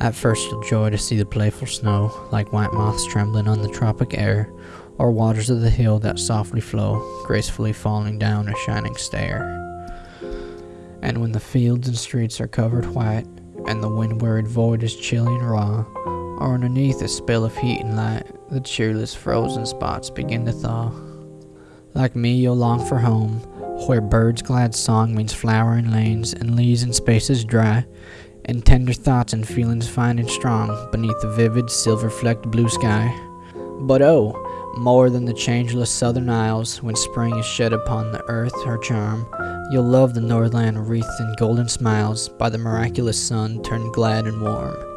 At first you'll joy to see the playful snow, like white moths trembling on the tropic air, or waters of the hill that softly flow, gracefully falling down a shining stair. And when the fields and streets are covered white, and the wind-worried void is chilly and raw, or underneath a spell of heat and light, the cheerless frozen spots begin to thaw. Like me, you'll long for home, where birds' glad song means flowering lanes and leaves and spaces dry, and tender thoughts and feelings fine and strong beneath the vivid silver-flecked blue sky. But oh, more than the changeless southern isles, when spring is shed upon the earth her charm, you'll love the northland wreathed in golden smiles by the miraculous sun turned glad and warm.